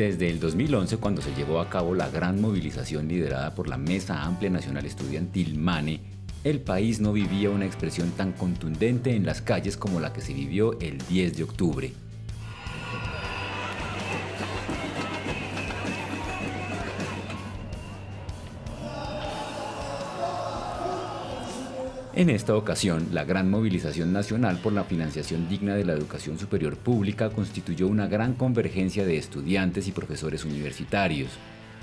Desde el 2011, cuando se llevó a cabo la gran movilización liderada por la Mesa Amplia Nacional Estudiantil MANE, el país no vivía una expresión tan contundente en las calles como la que se vivió el 10 de octubre. En esta ocasión, la gran movilización nacional por la financiación digna de la educación superior pública constituyó una gran convergencia de estudiantes y profesores universitarios,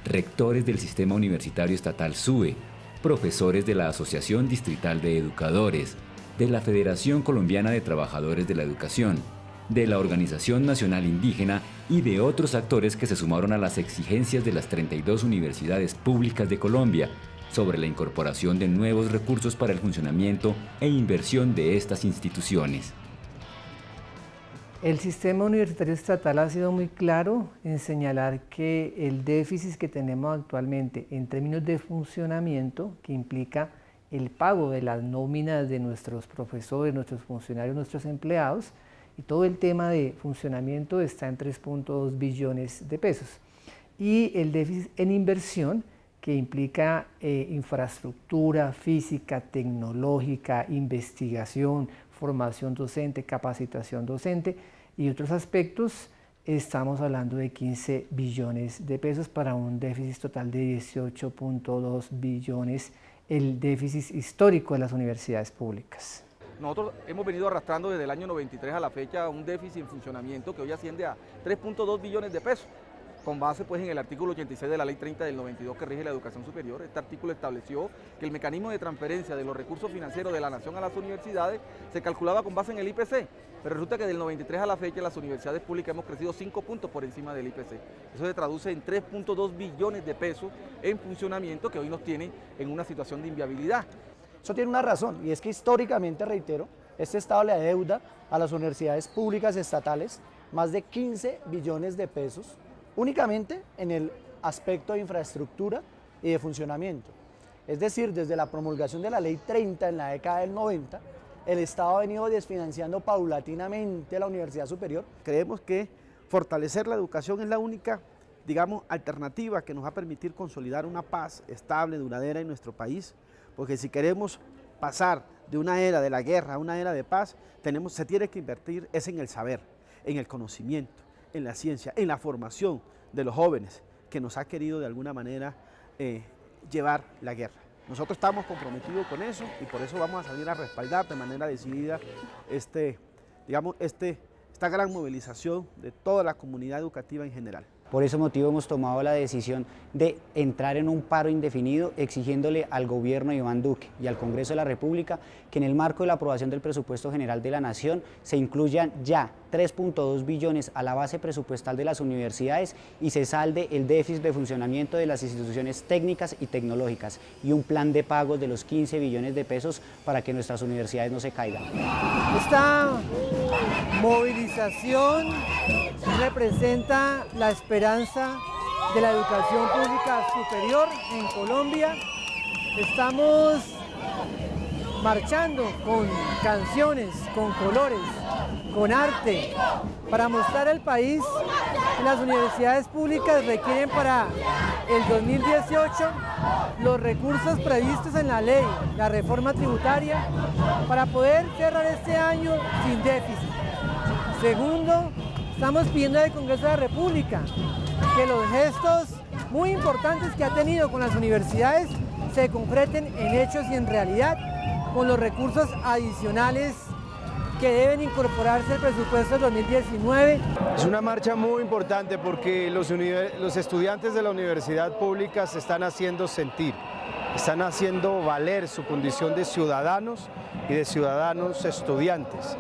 rectores del Sistema Universitario Estatal SUE, profesores de la Asociación Distrital de Educadores, de la Federación Colombiana de Trabajadores de la Educación, de la Organización Nacional Indígena y de otros actores que se sumaron a las exigencias de las 32 universidades públicas de Colombia sobre la incorporación de nuevos recursos para el funcionamiento e inversión de estas instituciones. El sistema universitario estatal ha sido muy claro en señalar que el déficit que tenemos actualmente en términos de funcionamiento, que implica el pago de las nóminas de nuestros profesores, nuestros funcionarios, nuestros empleados, y todo el tema de funcionamiento está en 3.2 billones de pesos. Y el déficit en inversión, que implica eh, infraestructura física, tecnológica, investigación, formación docente, capacitación docente y otros aspectos, estamos hablando de 15 billones de pesos para un déficit total de 18.2 billones, el déficit histórico de las universidades públicas. Nosotros hemos venido arrastrando desde el año 93 a la fecha un déficit en funcionamiento que hoy asciende a 3.2 billones de pesos con base pues, en el artículo 86 de la Ley 30 del 92 que rige la educación superior. Este artículo estableció que el mecanismo de transferencia de los recursos financieros de la nación a las universidades se calculaba con base en el IPC, pero resulta que del 93 a la fecha las universidades públicas hemos crecido 5 puntos por encima del IPC. Eso se traduce en 3.2 billones de pesos en funcionamiento que hoy nos tienen en una situación de inviabilidad. Eso tiene una razón y es que históricamente, reitero, este Estado le deuda a las universidades públicas estatales más de 15 billones de pesos únicamente en el aspecto de infraestructura y de funcionamiento. Es decir, desde la promulgación de la Ley 30 en la década del 90, el Estado ha venido desfinanciando paulatinamente la universidad superior. Creemos que fortalecer la educación es la única, digamos, alternativa que nos va a permitir consolidar una paz estable, duradera en nuestro país, porque si queremos pasar de una era de la guerra a una era de paz, tenemos, se tiene que invertir es en el saber, en el conocimiento en la ciencia, en la formación de los jóvenes que nos ha querido de alguna manera eh, llevar la guerra. Nosotros estamos comprometidos con eso y por eso vamos a salir a respaldar de manera decidida este, digamos, este, esta gran movilización de toda la comunidad educativa en general. Por ese motivo hemos tomado la decisión de entrar en un paro indefinido exigiéndole al gobierno de Iván Duque y al Congreso de la República que en el marco de la aprobación del presupuesto general de la Nación se incluyan ya 3.2 billones a la base presupuestal de las universidades y se salde el déficit de funcionamiento de las instituciones técnicas y tecnológicas y un plan de pagos de los 15 billones de pesos para que nuestras universidades no se caigan. Esta movilización representa la esperanza de la educación pública superior en Colombia. Estamos marchando con canciones, con colores, con arte, para mostrar al país que las universidades públicas requieren para el 2018 los recursos previstos en la ley, la reforma tributaria, para poder cerrar este año sin déficit. Segundo, estamos pidiendo al Congreso de la República que los gestos muy importantes que ha tenido con las universidades se concreten en hechos y en realidad con los recursos adicionales que deben incorporarse al presupuesto del 2019. Es una marcha muy importante porque los, los estudiantes de la universidad pública se están haciendo sentir, están haciendo valer su condición de ciudadanos y de ciudadanos estudiantes.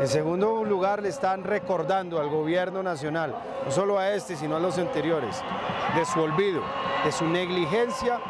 En segundo lugar, le están recordando al gobierno nacional, no solo a este, sino a los anteriores, de su olvido, de su negligencia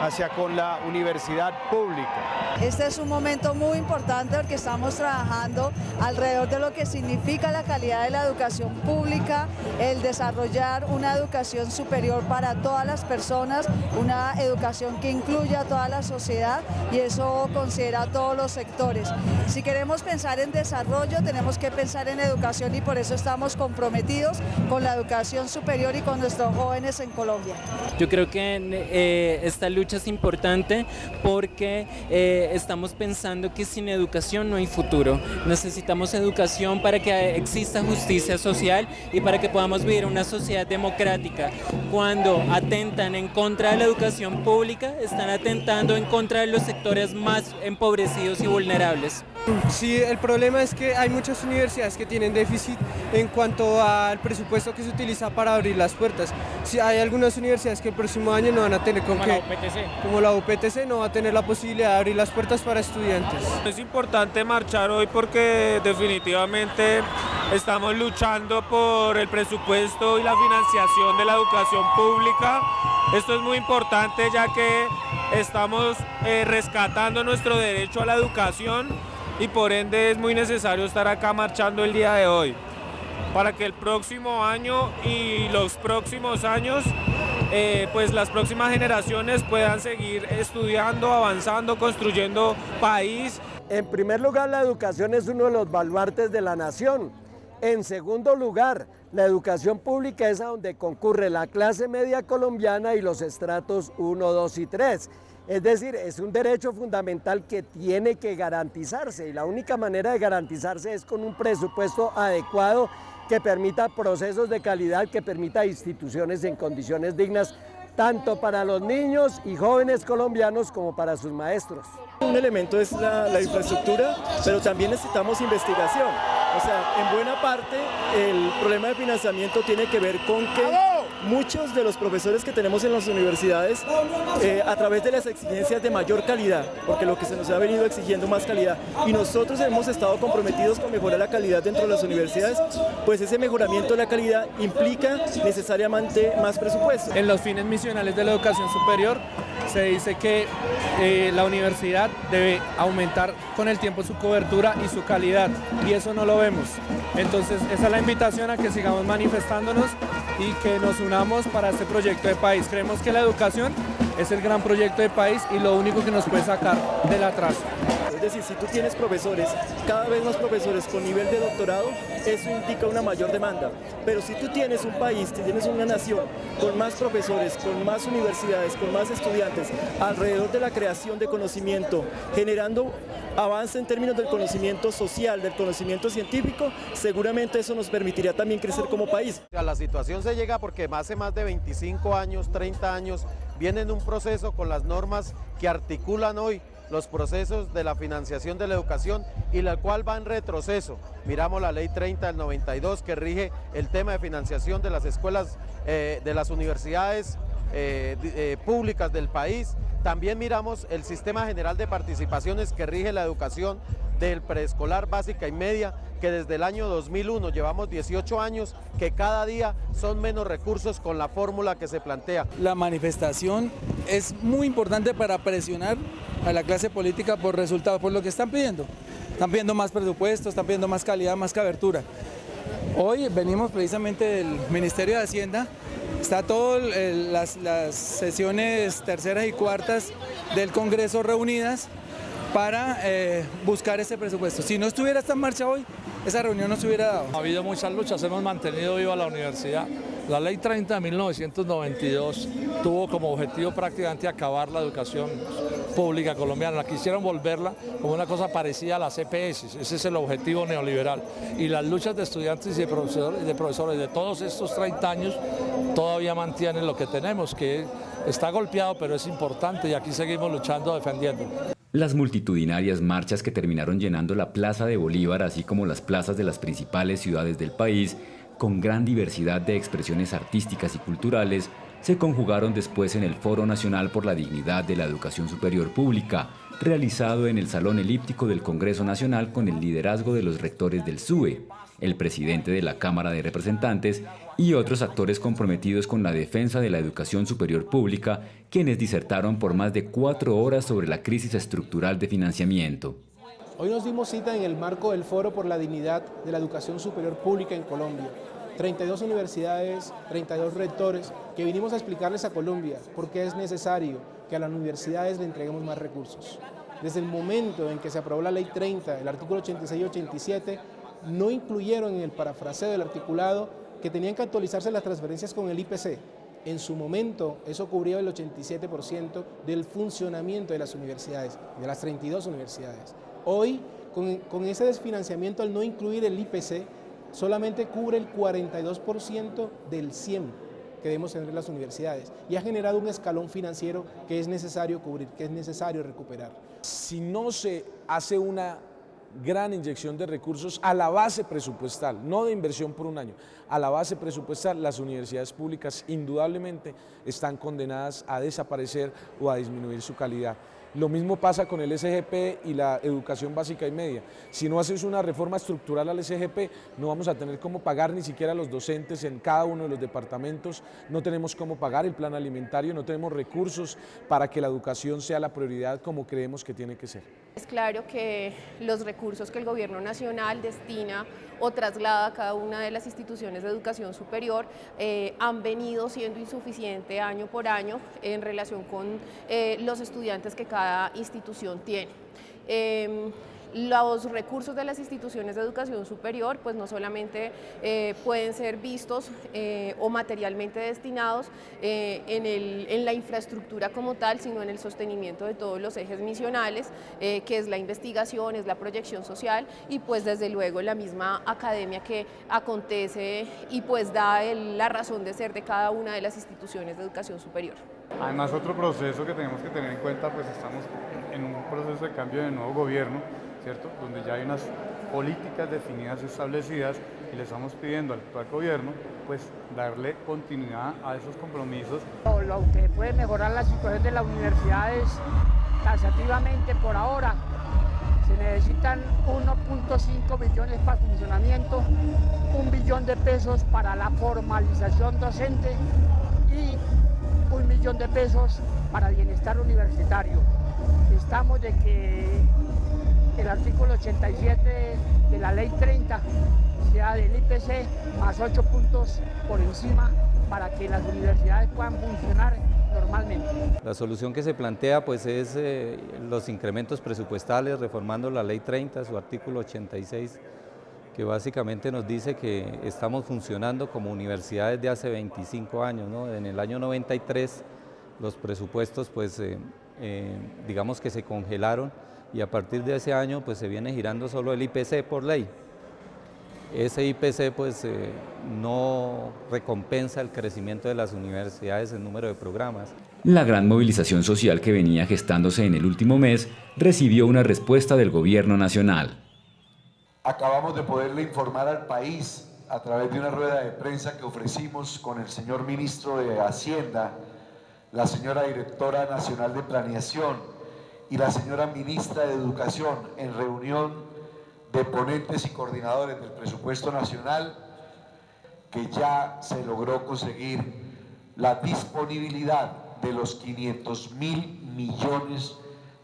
hacia con la universidad pública. Este es un momento muy importante porque estamos trabajando alrededor de lo que significa la calidad de la educación pública, el desarrollar una educación superior para todas las personas, una educación que incluya a toda la sociedad y eso considera a todos los sectores. Si queremos pensar en desarrollo, tenemos que pensar en educación y por eso estamos comprometidos con la educación superior y con nuestros jóvenes en Colombia. Yo creo que eh, esta lucha es importante porque eh, estamos pensando que sin educación no hay futuro. Necesitamos educación para que exista justicia social y para que podamos vivir una sociedad democrática. Cuando atentan en contra de la educación pública, están atentando en contra de los sectores más empobrecidos y vulnerables. Sí, el problema es que hay muchas universidades que tienen déficit en cuanto al presupuesto que se utiliza para abrir las puertas. Si hay algunas universidades que el próximo año no van a tener con como la UPTC. como la UPTC no va a tener la posibilidad de abrir las puertas para estudiantes. Es importante marchar hoy porque definitivamente estamos luchando por el presupuesto y la financiación de la educación pública. Esto es muy importante ya que estamos eh, rescatando nuestro derecho a la educación y por ende es muy necesario estar acá marchando el día de hoy para que el próximo año y los próximos años eh, pues las próximas generaciones puedan seguir estudiando, avanzando, construyendo país. En primer lugar, la educación es uno de los baluartes de la nación. En segundo lugar, la educación pública es a donde concurre la clase media colombiana y los estratos 1, 2 y 3. Es decir, es un derecho fundamental que tiene que garantizarse y la única manera de garantizarse es con un presupuesto adecuado que permita procesos de calidad, que permita instituciones en condiciones dignas tanto para los niños y jóvenes colombianos como para sus maestros. Un elemento es la, infraestructura, pero también necesitamos investigación. O sea, en buena parte el problema de financiamiento tiene que ver con que muchos de los profesores que tenemos en las universidades, eh, a través de las exigencias de mayor calidad, porque lo que se nos ha venido exigiendo más calidad, y nosotros hemos estado comprometidos con mejorar la calidad dentro de las universidades, pues ese mejoramiento de la calidad implica necesariamente más presupuesto. En los fines misionales de la educación superior se dice que eh, la universidad debe aumentar con el tiempo su cobertura y su calidad, y eso no lo vemos. Entonces, esa es la invitación a que sigamos manifestándonos y que nos unamos para este proyecto de país. Creemos que la educación es el gran proyecto de país y lo único que nos puede sacar del atraso. Es decir, si tú tienes profesores, cada vez más profesores con nivel de doctorado, eso indica una mayor demanda. Pero si tú tienes un país, tienes una nación con más profesores, con más universidades, con más estudiantes, alrededor de la creación de conocimiento, generando avance en términos del conocimiento social, del conocimiento científico, seguramente eso nos permitiría también crecer como país. La situación se llega porque hace más de 25 años, 30 años, vienen un proceso con las normas que articulan hoy los procesos de la financiación de la educación y la cual va en retroceso. Miramos la ley 30 del 92 que rige el tema de financiación de las escuelas, eh, de las universidades eh, eh, públicas del país. También miramos el sistema general de participaciones que rige la educación del preescolar básica y media, que desde el año 2001 llevamos 18 años, que cada día son menos recursos con la fórmula que se plantea. La manifestación es muy importante para presionar a la clase política por resultados, por lo que están pidiendo. Están pidiendo más presupuestos, están pidiendo más calidad, más cobertura. Hoy venimos precisamente del Ministerio de Hacienda, está todas las, sesiones terceras y cuartas del Congreso reunidas para eh, buscar ese presupuesto. Si no estuviera esta marcha hoy, esa reunión no se hubiera dado. Ha habido muchas luchas, hemos mantenido viva la universidad. La ley 30 de 1992 tuvo como objetivo prácticamente acabar la educación pública colombiana. Quisieron volverla como una cosa parecida a las EPS, ese es el objetivo neoliberal. Y las luchas de estudiantes y de profesores, de profesores de todos estos 30 años todavía mantienen lo que tenemos, que está golpeado pero es importante y aquí seguimos luchando, defendiendo. Las multitudinarias marchas que terminaron llenando la Plaza de Bolívar, así como las plazas de las principales ciudades del país, con gran diversidad de expresiones artísticas y culturales, se conjugaron después en el Foro Nacional por la Dignidad de la Educación Superior Pública, realizado en el Salón Elíptico del Congreso Nacional con el liderazgo de los rectores del SUE. el presidente de la Cámara de Representantes y otros actores comprometidos con la defensa de la educación superior pública, quienes disertaron por más de cuatro horas sobre la crisis estructural de financiamiento. Hoy nos dimos cita en el marco del Foro por la Dignidad de la Educación Superior Pública en Colombia. 32 universidades, 32 rectores, que vinimos a explicarles a Colombia por qué es necesario que a las universidades le entreguemos más recursos. Desde el momento en que se aprobó la Ley 30, el artículo 86 y 87, no incluyeron en el parafraseo del articulado que tenían que actualizarse las transferencias con el IPC. En su momento, eso cubría el 87% del funcionamiento de las universidades, de las 32 universidades. Hoy, con, ese desfinanciamiento, al no incluir el IPC, solamente cubre el 42% del 100% que debemos tener en las universidades y ha generado un escalón financiero que es necesario cubrir, que es necesario recuperar. Si no se hace una gran inyección de recursos a la base presupuestal, no de inversión por un año, a la base presupuestal, las universidades públicas indudablemente están condenadas a desaparecer o a disminuir su calidad. Lo mismo pasa con el SGP y la educación básica y media. Si no haces una reforma estructural al SGP, no vamos a tener cómo pagar ni siquiera a los docentes en cada uno de los departamentos, no tenemos cómo pagar el plan alimentario, no tenemos recursos para que la educación sea la prioridad como creemos que tiene que ser. Es claro que los recursos que el gobierno nacional destina o traslada a cada una de las instituciones de educación superior eh, han venido siendo insuficientes año por año en relación con eh, los estudiantes que cada institución tiene. Em, los recursos de las instituciones de educación superior pues no solamente eh, pueden ser vistos eh, o materialmente destinados eh, en, en, la infraestructura como tal, sino en el sostenimiento de todos los ejes misionales, que es la investigación, es la proyección social y pues desde luego la misma academia que acontece y pues da la razón de ser de cada una de las instituciones de educación superior. Además otro proceso que tenemos que tener en cuenta, pues estamos en un proceso de cambio de nuevo gobierno, ¿cierto? Donde ya hay unas políticas definidas, establecidas, y le estamos pidiendo al actual gobierno, pues darle continuidad a esos compromisos. Lo que puede mejorar la situación de las universidades tasativamente por ahora, se necesitan 1.5 billones para funcionamiento, un billón de pesos para la formalización docente y millón de pesos para bienestar universitario. Estamos de que el artículo 87 de la ley 30 sea del IPC más 8 puntos por encima para que las universidades puedan funcionar normalmente. La solución que se plantea pues es eh, los incrementos presupuestales reformando la ley 30, su artículo 86 que básicamente nos dice que estamos funcionando como universidades de hace 25 años. ¿no? En el año 93 los presupuestos pues eh, eh, digamos que se congelaron y a partir de ese año pues se viene girando solo el IPC por ley. Ese IPC pues eh, no recompensa el crecimiento de las universidades en número de programas. La gran movilización social que venía gestándose en el último mes recibió una respuesta del gobierno nacional. Acabamos de poderle informar al país a través de una rueda de prensa que ofrecimos con el señor ministro de Hacienda, la señora directora nacional de planeación, y la señora ministra de Educación en reunión de ponentes y coordinadores del presupuesto nacional que ya se logró conseguir la disponibilidad de los 500 mil millones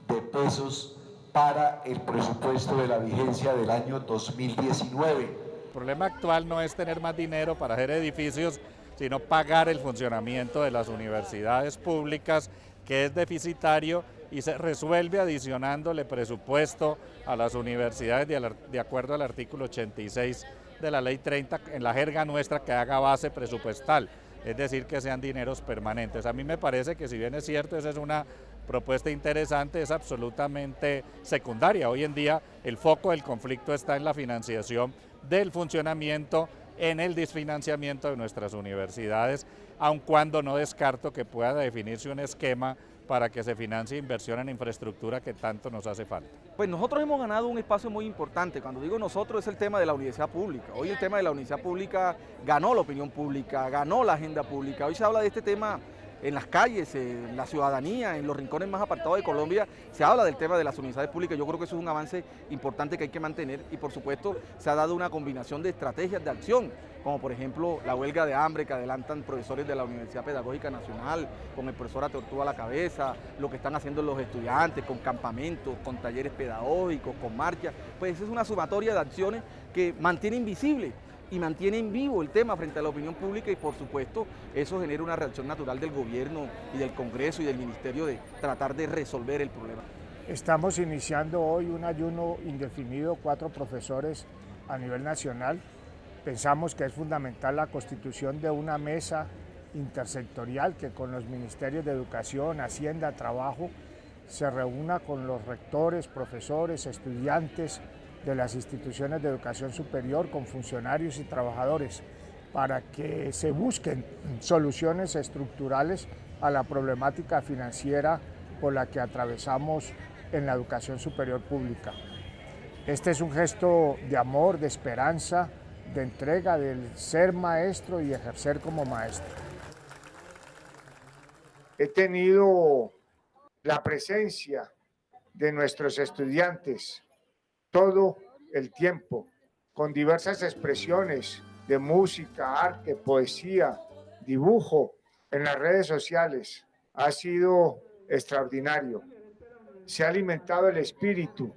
de pesos para el presupuesto de la vigencia del año 2019. El problema actual no es tener más dinero para hacer edificios, sino pagar el funcionamiento de las universidades públicas, que es deficitario y se resuelve adicionándole presupuesto a las universidades de, acuerdo al artículo 86 de la ley 30 en la jerga nuestra que haga base presupuestal, es decir, que sean dineros permanentes. A mí me parece que si bien es cierto, esa es una propuesta interesante, es absolutamente secundaria. Hoy en día el foco del conflicto está en la financiación del funcionamiento, en el desfinanciamiento de nuestras universidades, aun cuando no descarto que pueda definirse un esquema para que se financie inversión en infraestructura que tanto nos hace falta. Pues nosotros hemos ganado un espacio muy importante, cuando digo nosotros es el tema de la universidad pública. Hoy el tema de la universidad pública ganó la opinión pública, ganó la agenda pública. Hoy se habla de este tema en las calles, en la ciudadanía, en los rincones más apartados de Colombia, se habla del tema de las universidades públicas. Yo creo que eso es un avance importante que hay que mantener y por supuesto se ha dado una combinación de estrategias de acción, como por ejemplo la huelga de hambre que adelantan profesores de la Universidad Pedagógica Nacional, con el profesor Tortuga a la cabeza, lo que están haciendo los estudiantes, con campamentos, con talleres pedagógicos, con marchas, pues es una sumatoria de acciones que mantiene invisible y mantienen vivo el tema frente a la opinión pública y por supuesto eso genera una reacción natural del gobierno y del Congreso y del Ministerio de tratar de resolver el problema. Estamos iniciando hoy un ayuno indefinido, cuatro profesores a nivel nacional. Pensamos que es fundamental la constitución de una mesa intersectorial que con los ministerios de Educación, Hacienda, Trabajo, se reúna con los rectores, profesores, estudiantes, de las instituciones de educación superior con funcionarios y trabajadores para que se busquen soluciones estructurales a la problemática financiera por la que atravesamos en la educación superior pública. Este es un gesto de amor, de esperanza, de entrega del ser maestro y ejercer como maestro. He tenido la presencia de nuestros estudiantes todo el tiempo, con diversas expresiones de música, arte, poesía, dibujo en las redes sociales. Ha sido extraordinario. Se ha alimentado el espíritu.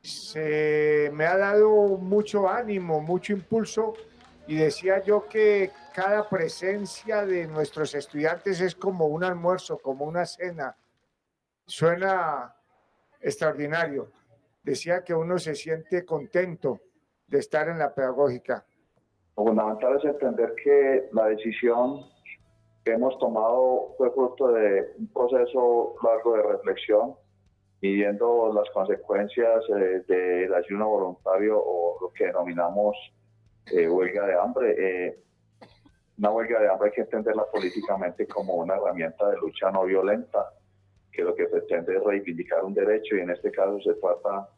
Se me ha dado mucho ánimo, mucho impulso y decía yo que cada presencia de nuestros estudiantes es como un almuerzo, como una cena. Suena extraordinario decía que uno se siente contento de estar en la pedagógica. Lo fundamental es entender que la decisión que hemos tomado fue fruto de un proceso largo de reflexión, midiendo las consecuencias eh, del ayuno voluntario o lo que denominamos eh, huelga de hambre. Eh, una huelga de hambre hay que entenderla políticamente como una herramienta de lucha no violenta que lo que pretende es reivindicar un derecho y en este caso se trata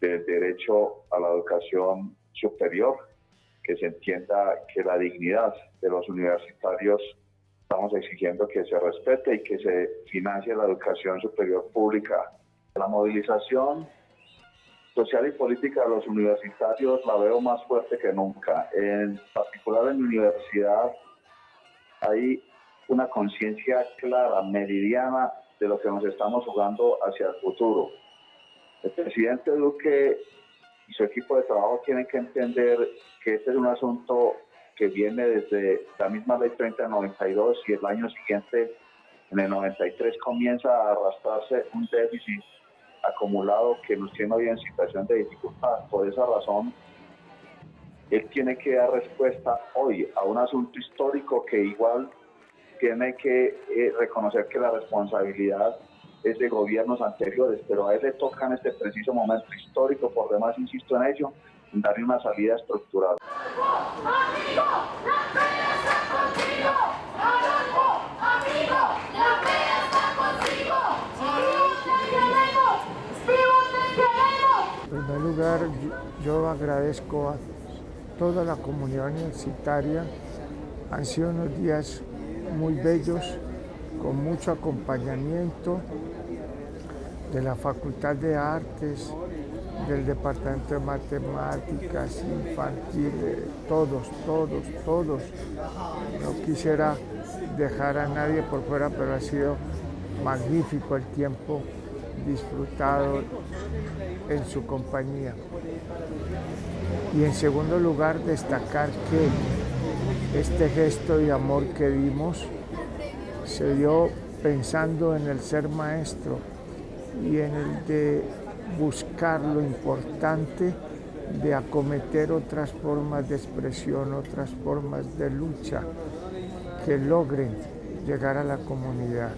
del derecho a la educación superior, que se entienda que la dignidad de los universitarios estamos exigiendo que se respete y que se financie la educación superior pública. La movilización social y política de los universitarios la veo más fuerte que nunca. En particular en mi universidad hay una conciencia clara, meridiana de lo que nos estamos jugando hacia el futuro. El presidente Duque y su equipo de trabajo tienen que entender que este es un asunto que viene desde la misma ley 3092 y el año siguiente, en el 93, comienza a arrastrarse un déficit acumulado que nos tiene hoy en situación de dificultad. Por esa razón, él tiene que dar respuesta hoy a un asunto histórico que igual tiene que eh, reconocer que la responsabilidad es de gobiernos anteriores, pero a él le toca en este preciso momento histórico, por demás insisto en ello, darle una salida estructural. En primer lugar, yo agradezco a toda la comunidad universitaria. Han sido unos días muy bellos, con mucho acompañamiento de la Facultad de Artes, del Departamento de Matemáticas, infantiles, todos, todos, todos. No quisiera dejar a nadie por fuera, pero ha sido magnífico el tiempo disfrutado en su compañía. Y en segundo lugar, destacar que este gesto de amor que dimos se dio pensando en el ser maestro y en el de buscar lo importante de acometer otras formas de expresión, otras formas de lucha que logren llegar a la comunidad.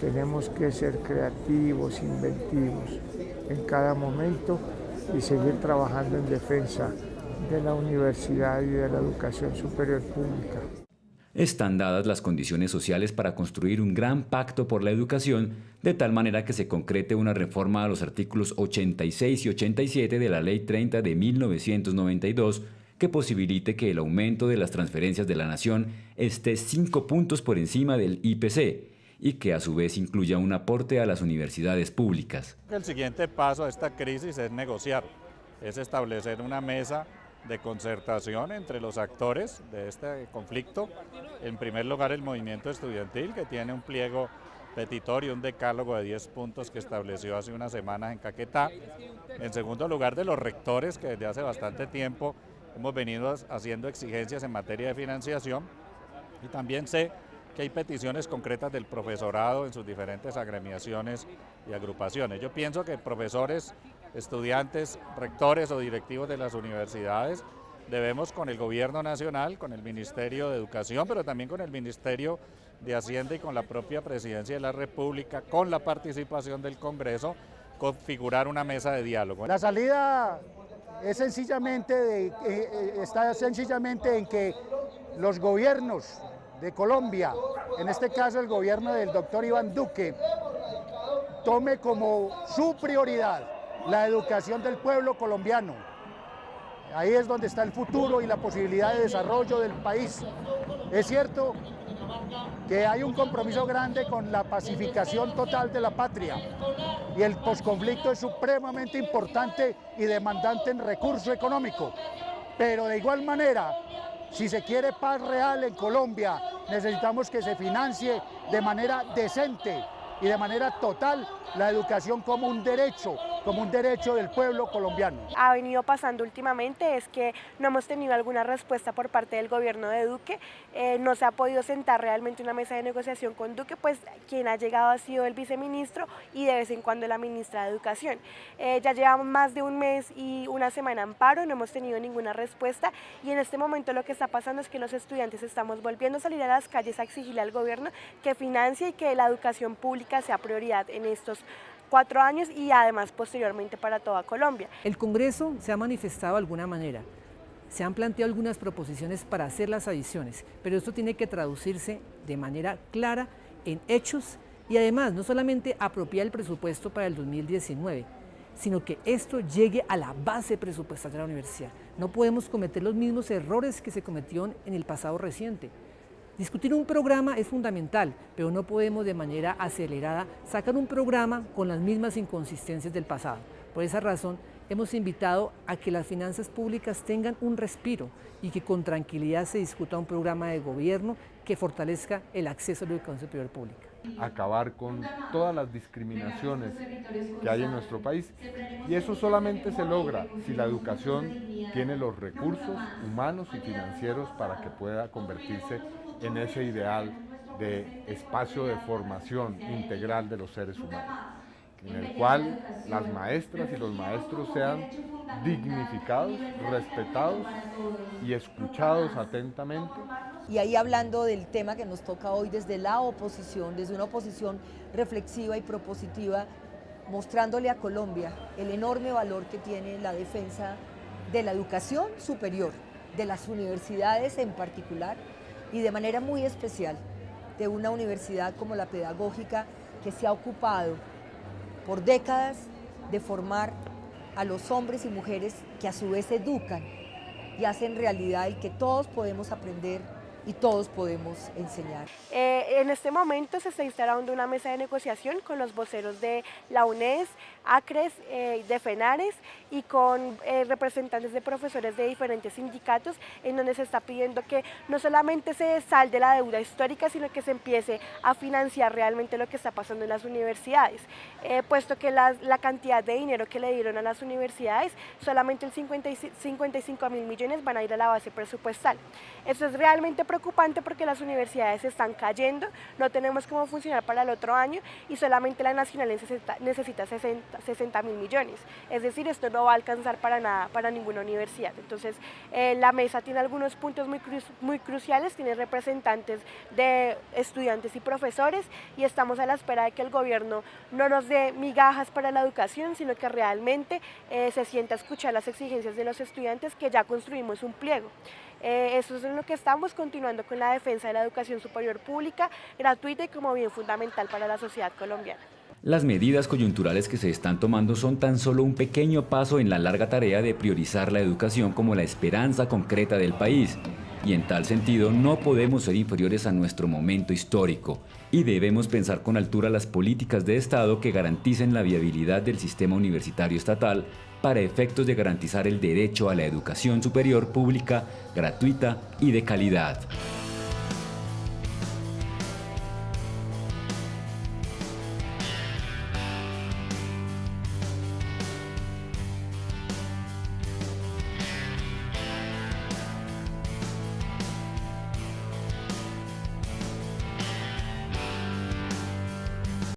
Tenemos que ser creativos, inventivos en cada momento y seguir trabajando en defensa de la universidad y de la educación superior pública. Están dadas las condiciones sociales para construir un gran pacto por la educación, de tal manera que se concrete una reforma a los artículos 86 y 87 de la Ley 30 de 1992, que posibilite que el aumento de las transferencias de la nación esté 5 puntos por encima del IPC y que a su vez incluya un aporte a las universidades públicas. El siguiente paso a esta crisis es negociar, es establecer una mesa de concertación entre los actores de este conflicto. En primer lugar, el movimiento estudiantil, que tiene un pliego petitorio, un decálogo de 10 puntos que estableció hace unas semanas en Caquetá. En segundo lugar, de los rectores, que desde hace bastante tiempo hemos venido haciendo exigencias en materia de financiación. Y también sé que hay peticiones concretas del profesorado en sus diferentes agremiaciones y agrupaciones. Yo pienso que profesores estudiantes, rectores o directivos de las universidades, debemos con el gobierno nacional, con el Ministerio de Educación, pero también con el Ministerio de Hacienda y con la propia Presidencia de la República, con la participación del Congreso, configurar una mesa de diálogo. La salida es sencillamente eh, eh, está sencillamente en que los gobiernos de Colombia, en este caso el gobierno del doctor Iván Duque, tome como su prioridad la educación del pueblo colombiano. Ahí es donde está el futuro y la posibilidad de desarrollo del país. Es cierto que hay un compromiso grande con la pacificación total de la patria y el posconflicto es supremamente importante y demandante en recurso económico. Pero de igual manera, si se quiere paz real en Colombia, necesitamos que se financie de manera decente y de manera total la educación como un derecho, como un derecho del pueblo colombiano. Ha venido pasando últimamente es que no hemos tenido alguna respuesta por parte del gobierno de Duque, eh, no se ha podido sentar realmente una mesa de negociación con Duque, pues quien ha llegado ha sido el viceministro y de vez en cuando la ministra de Educación. Eh, ya llevamos más de un mes y una semana en paro, no hemos tenido ninguna respuesta y en este momento lo que está pasando es que los estudiantes estamos volviendo a salir a las calles a exigirle al gobierno que financie y que la educación pública sea prioridad en estos cuatro años y además posteriormente para toda Colombia. El Congreso se ha manifestado de alguna manera, se han planteado algunas proposiciones para hacer las adiciones, pero esto tiene que traducirse de manera clara en hechos y además no solamente apropiar el presupuesto para el 2019, sino que esto llegue a la base presupuestal de la universidad. No podemos cometer los mismos errores que se cometieron en el pasado reciente. Discutir un programa es fundamental, pero no podemos de manera acelerada sacar un programa con las mismas inconsistencias del pasado. Por esa razón, hemos invitado a que las finanzas públicas tengan un respiro y que con tranquilidad se discuta un programa de gobierno que fortalezca el acceso a la educación superior pública. Acabar con todas las discriminaciones que hay en nuestro país y eso solamente se logra si la educación tiene los recursos humanos y financieros para que pueda convertirse en ese ideal de espacio de formación integral de los seres humanos, en el cual las maestras y los maestros sean dignificados, respetados y escuchados atentamente. Y ahí hablando del tema que nos toca hoy desde la oposición, desde una oposición reflexiva y propositiva, mostrándole a Colombia el enorme valor que tiene la defensa de la educación superior, de las universidades en particular, y de manera muy especial de una universidad como la pedagógica que se ha ocupado por décadas de formar a los hombres y mujeres que a su vez educan y hacen realidad el que todos podemos aprender y todos podemos enseñar. Eh, en este momento se está instalando una mesa de negociación con los voceros de la UNES, ACRES, eh, de FENARES y con eh, representantes de profesores de diferentes sindicatos en donde se está pidiendo que no solamente se salde la deuda histórica, sino que se empiece a financiar realmente lo que está pasando en las universidades, puesto que la, la, cantidad de dinero que le dieron a las universidades, solamente el 55 mil millones van a ir a la base presupuestal. Eso es realmente preocupante porque las universidades están cayendo, no tenemos cómo funcionar para el otro año y solamente la nacional necesita, necesita 60 mil millones. Es decir, esto no va a alcanzar para nada para ninguna universidad. Entonces, eh, la mesa tiene algunos puntos muy, muy cruciales, tiene representantes de estudiantes y profesores y estamos a la espera de que el gobierno no nos dé migajas para la educación, sino que realmente eh, se sienta a escuchar las exigencias de los estudiantes que ya construimos un pliego. Eh, eso es en lo que estamos continuando con la defensa de la educación superior pública, gratuita y como bien fundamental para la sociedad colombiana. Las medidas coyunturales que se están tomando son tan solo un pequeño paso en la larga tarea de priorizar la educación como la esperanza concreta del país. Y en tal sentido no podemos ser inferiores a nuestro momento histórico y debemos pensar con altura las políticas de Estado que garanticen la viabilidad del sistema universitario estatal para efectos de garantizar el derecho a la educación superior pública, gratuita y de calidad.